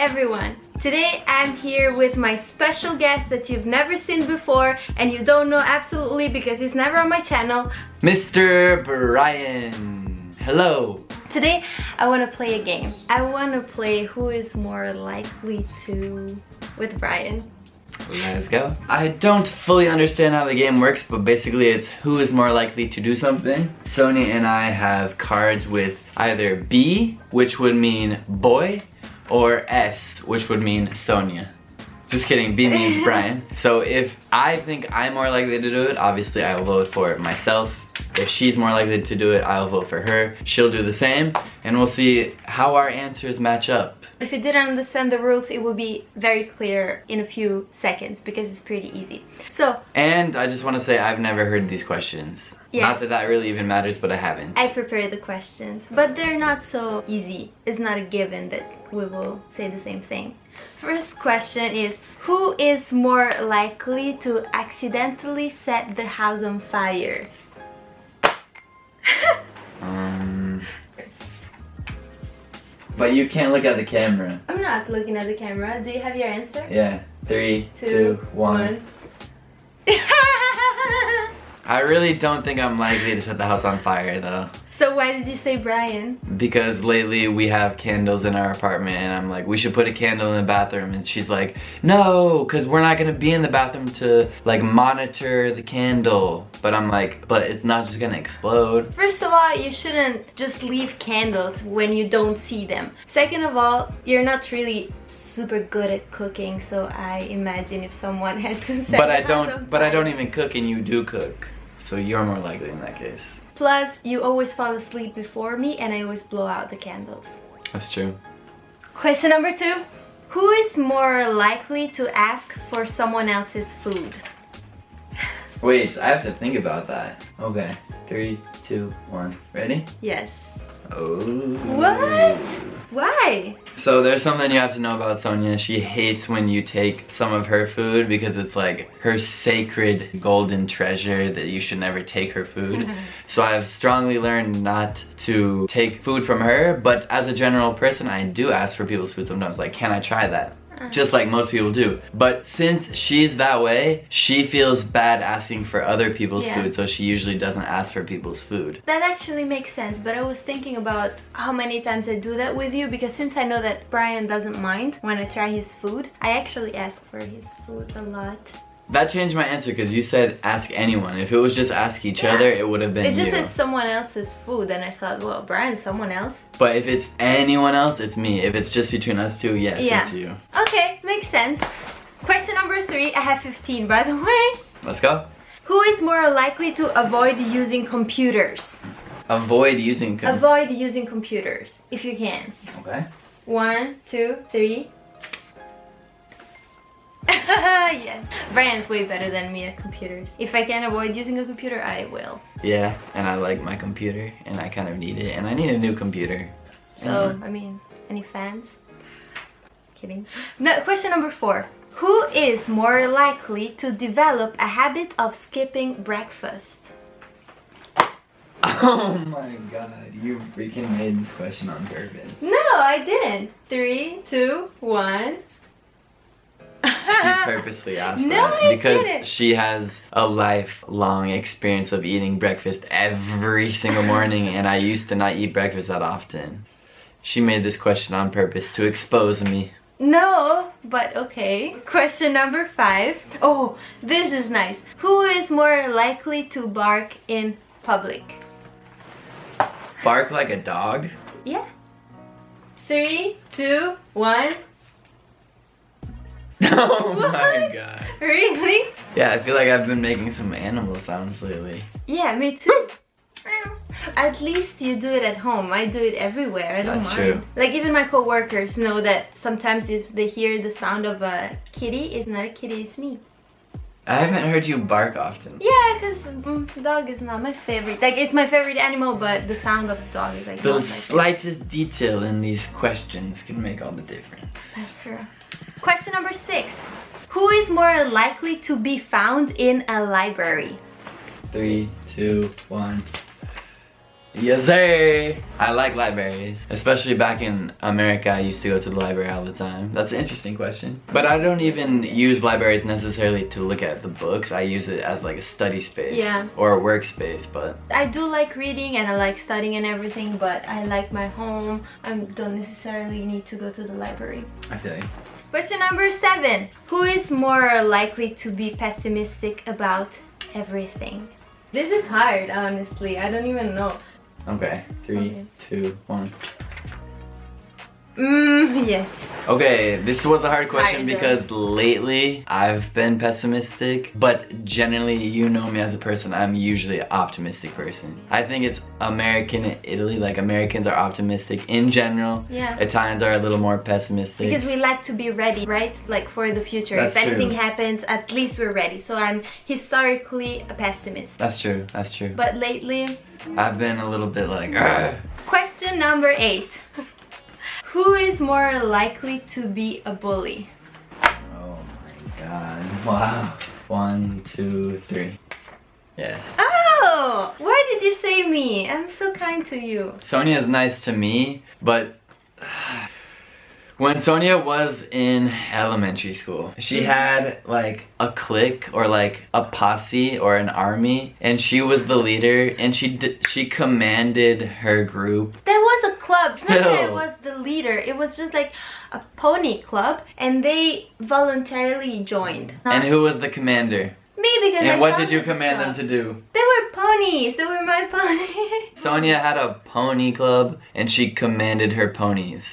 everyone! Today I'm here with my special guest that you've never seen before and you don't know absolutely because he's never on my channel. Mr. Brian. Hello. Today I want to play a game. I want to play who is more likely to with Brian. Let's go. I don't fully understand how the game works, but basically it's who is more likely to do something. Sonia and I have cards with either B, which would mean boy, or S, which would mean Sonia. Just kidding, B means Brian. So if I think I'm more likely to do it, obviously I'll vote for myself. If she's more likely to do it, I'll vote for her. She'll do the same, and we'll see how our answers match up. If you didn't understand the rules, it will be very clear in a few seconds because it's pretty easy. So... And I just want to say I've never heard these questions. Yeah. Not that that really even matters, but I haven't. I prepared the questions, but they're not so easy. It's not a given that we will say the same thing. First question is, who is more likely to accidentally set the house on fire? Um, but you can't look at the camera. I'm not looking at the camera. Do you have your answer? Yeah. Three, two, two one. one. I really don't think I'm likely to set the house on fire though. So why did you say Brian? Because lately we have candles in our apartment and I'm like, we should put a candle in the bathroom. And she's like, no, because we're not going to be in the bathroom to like monitor the candle. But I'm like, but it's not just going to explode. First of all, you shouldn't just leave candles when you don't see them. Second of all, you're not really super good at cooking. So I imagine if someone had to set But I don't, but I don't even cook and you do cook. So you're more likely in that case. Plus, you always fall asleep before me and I always blow out the candles. That's true. Question number two. Who is more likely to ask for someone else's food? Wait, I have to think about that. Okay, three, two, one. Ready? Yes. Oh. What? Why? So there's something you have to know about Sonia. She hates when you take some of her food because it's like her sacred golden treasure that you should never take her food. so I've strongly learned not to take food from her, but as a general person, I do ask for people's food sometimes. Like, can I try that? Just like most people do. But since she's that way, she feels bad asking for other people's yeah. food, so she usually doesn't ask for people's food. That actually makes sense, but I was thinking about how many times I do that with you, because since I know that Brian doesn't mind when I try his food, I actually ask for his food a lot. That changed my answer because you said ask anyone. If it was just ask each yeah. other, it would have been It just you. says someone else's food and I thought, well, Brian, someone else. But if it's anyone else, it's me. If it's just between us two, yes, yeah. it's you. Okay, makes sense. Question number three. I have 15, by the way. Let's go. Who is more likely to avoid using computers? Avoid using Avoid using computers, if you can. Okay. One, two, three. yeah. Brian's way better than me at computers. If I can avoid using a computer, I will. Yeah, and I like my computer, and I kind of need it, and I need a new computer. So, I mean, any fans? Kidding. No, question number four. Who is more likely to develop a habit of skipping breakfast? Oh my god, you freaking made this question on purpose. No, I didn't. Three, two, one she purposely asked no, that I because she has a lifelong experience of eating breakfast every single morning and I used to not eat breakfast that often. She made this question on purpose to expose me. No, but okay. Question number five. Oh, this is nice. Who is more likely to bark in public? Bark like a dog? Yeah. Three, two, one. Oh what? my god. Really? Yeah, I feel like I've been making some animal sounds lately. Yeah, me too. At least you do it at home. I do it everywhere. I don't That's mind. True. Like even my co-workers know that sometimes if they hear the sound of a kitty, it's not a kitty, it's me. I haven't heard you bark often. Yeah, because mm, dog is not my favorite. Like, it's my favorite animal, but the sound of the dog is like The slightest detail in these questions can make all the difference. That's true. Question number six. Who is more likely to be found in a library? Three, two, one. Yes, sir. I like libraries, especially back in America. I used to go to the library all the time. That's an interesting question. But I don't even use libraries necessarily to look at the books. I use it as like a study space Yeah. or a workspace. But I do like reading and I like studying and everything, but I like my home. I don't necessarily need to go to the library. I feel like Question number seven. Who is more likely to be pessimistic about everything? This is hard, honestly. I don't even know. okay. Three, Okay. two, one. Mmm, yes. Okay, this was a hard question because lately I've been pessimistic, but generally, you know me as a person, I'm usually an optimistic person. I think it's American Italy, like Americans are optimistic in general. Yeah. Italians are a little more pessimistic. Because we like to be ready, right? Like for the future. That's if anything true. happens, at least we're ready. So I'm historically a pessimist. That's true, that's true. But lately, I've been a little bit like, "Ugh." question number eight. Who is more likely to be a bully? oh my god, wow. One, two, three. Yes. Oh, why did you say me? I'm so kind to you. Sonia is nice to me, but when Sonia was in elementary school, she mm-hmm. had like a clique or like a posse or an army, and she was the leader, and she she commanded her group. There was a club. It's not that I Still. was the leader. It was just like a pony club, and they voluntarily joined. And who was the commander? Me because I And what did you command them to do? They were ponies. They were my ponies. Sonia had a pony club, and she commanded her ponies.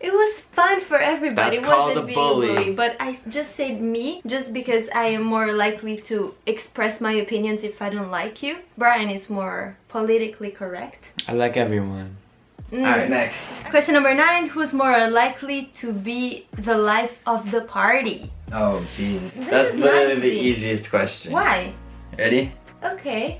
It was fun for everybody. That's it wasn't called a being bully. But I just said me just because I am more likely to express my opinions if I don't like you. Brian is more politically correct. I like everyone. Mm. Alright, next. Question number nine Who's more likely to be the life of the party? Oh, jeez. That's literally the easiest question. Why? Ready? Okay.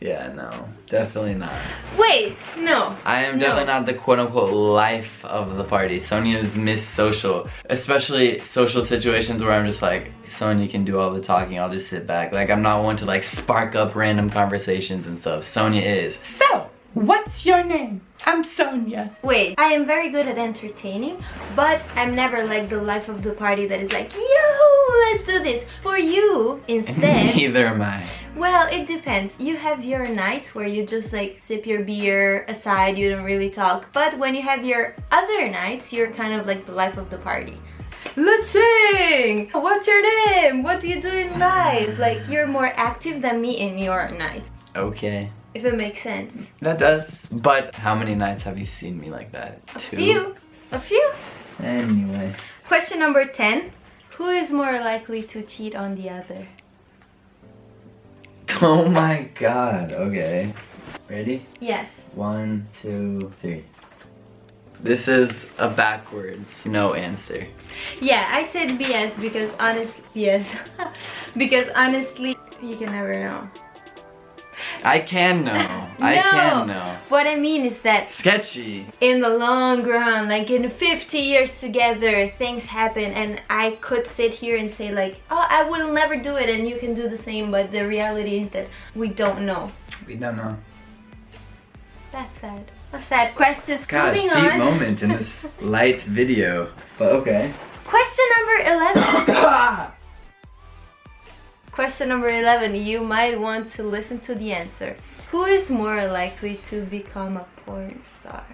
Yeah, no, definitely not. Wait, no. I am No. definitely not the quote unquote life of the party. Sonia's miss social, especially social situations where I'm just like, Sonia can do all the talking, I'll just sit back. Like, I'm not one to like spark up random conversations and stuff. Sonia is. So, what's your name? I'm Sonia. Wait, I am very good at entertaining, but I'm never like the life of the party that is like, yoo let's do this. For you, instead, Neither am I. well, it depends. You have your nights where you just like sip your beer aside, you don't really talk. But when you have your other nights, you're kind of like the life of the party. Let's sing! What's your name? What do you do in life? Like, you're more active than me in your nights, Okay. If it makes sense. That does. But how many nights have you seen me like that? A Two? few. A few. Anyway. Question number 10. Who is more likely to cheat on the other? Oh my god. Okay. Ready? Yes. One, two, three. This is a backwards no answer. Yeah, I said BS because honest yes. because honestly, you can never know. I can know. I No. can know. What I mean is that Sketchy. in the long run, like in 50 years together, things happen and I could sit here and say like, oh, I will never do it and you can do the same, but the reality is that we don't know. We don't know. That's sad. A sad question. Gosh, Moving deep on. moment in this light video. But okay. Question number 11. Question number 11. You might want to listen to the answer. Who is more likely to become a porn star?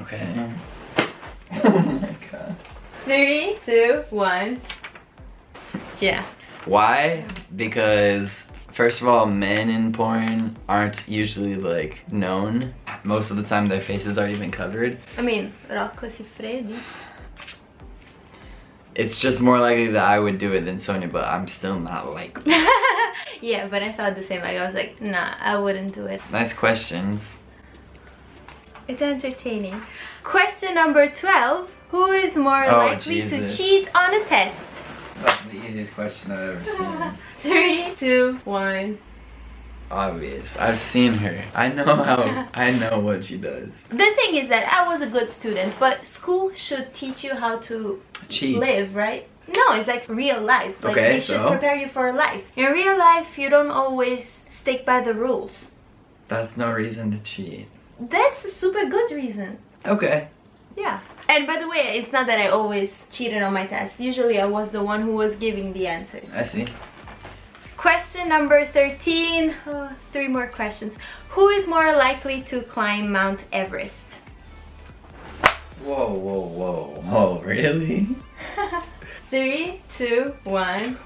Okay. Oh my god. Three, two, one. Yeah. Why? Because first of all, men in porn aren't usually like known. Most of the time their faces are even covered. I mean, Rocco Siffredi. It's just more likely that I would do it than Sonia, but I'm still not likely. yeah, but I thought the same. Like, I was like, nah, I wouldn't do it. Nice questions. It's entertaining. Question number 12. Who is more Oh, likely Jesus. to cheat on a test? That's the easiest question I've ever seen. Three, two, one. Obvious. I've seen her. I know how. I know what she does. The thing is that I was a good student, but school should teach you how to Cheat. live, right? No, it's like real life. Like Okay, they should so? prepare you for life. In real life, you don't always stick by the rules. That's no reason to cheat. That's a super good reason. Okay. Yeah. And by the way, it's not that I always cheated on my tests. Usually I was the one who was giving the answers. I see. Question number 13. Oh, three more questions. Who is more likely to climb Mount Everest? Whoa, whoa, whoa. Whoa, really? Three, two, one.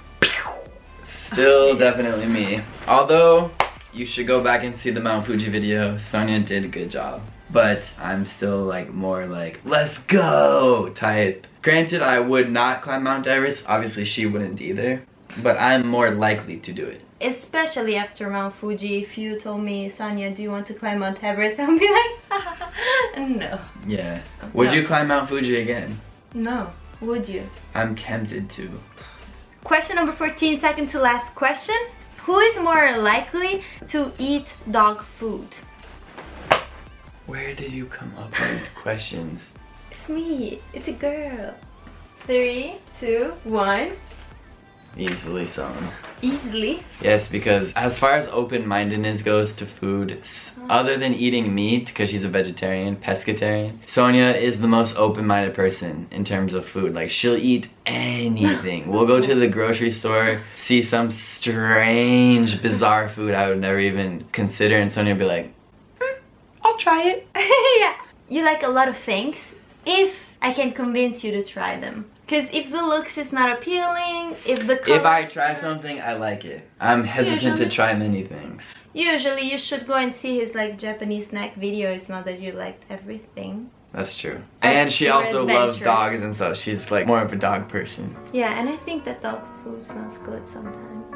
Still definitely me. Although, you should go back and see the Mount Fuji video. Sonia did a good job. But I'm still like more like, let's go type. Granted, I would not climb Mount Everest. Obviously, she wouldn't either. But I'm more likely to do it. Especially after Mount Fuji, if you told me, Sonia, do you want to climb Mount Everest? I would be like, no. Yeah. Would No. you climb Mount Fuji again? No. Would you? I'm tempted to. Question number 14, second to last question. Who is more likely to eat dog food? Where did you come up with these questions? It's me. It's a girl. Three, two, one. Easily sown. Easily. Yes, because as far as open-mindedness goes to food, other than eating meat, because she's a vegetarian, pescatarian, Sonia is the most open-minded person in terms of food. Like, she'll eat anything. we'll go to the grocery store, see some strange, bizarre food I would never even consider, and Sonia will be like, "Hmm, I'll try it. yeah. You like a lot of things if I can convince you to try them. Because if the looks is not appealing, if the color... If I try something, I like it. I'm hesitant to try many things. Usually you should go and see his like Japanese snack video. It's not that you liked everything. That's true. And she also loves dogs and stuff. She's like more of a dog person. Yeah, and I think that dog food smells good sometimes.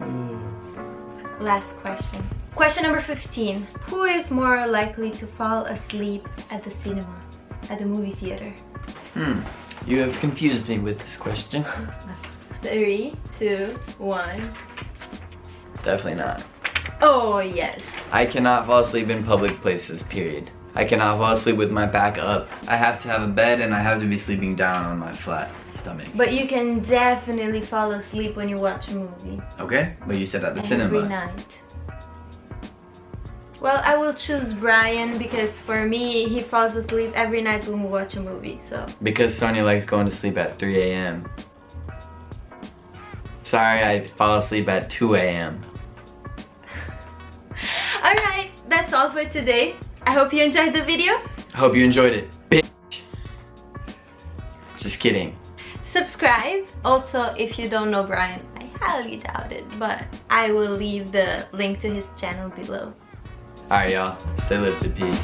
Mm. Last question. Question number 15. Who is more likely to fall asleep at the cinema? At the movie theater? Hmm. You have confused me with this question. Three, two, one. Definitely not. Oh, yes. I cannot fall asleep in public places, period. I cannot fall asleep with my back up. I have to have a bed and I have to be sleeping down on my flat stomach. But you can definitely fall asleep when you watch a movie. Okay? But you said at the Every cinema. night. Well, I will choose Brian because for me, he falls asleep every night when we watch a movie, so. Because Sonia likes going to sleep at 3 a.m. Sorry, I fall asleep at 2 a.m. Alright, that's all for today. I hope you enjoyed the video. I Hope you enjoyed it. Bitch. Just kidding. Subscribe. Also, if you don't know Brian, I highly doubt it, but I will leave the link to his channel below. Alright, y'all. Stay lifted. Peace.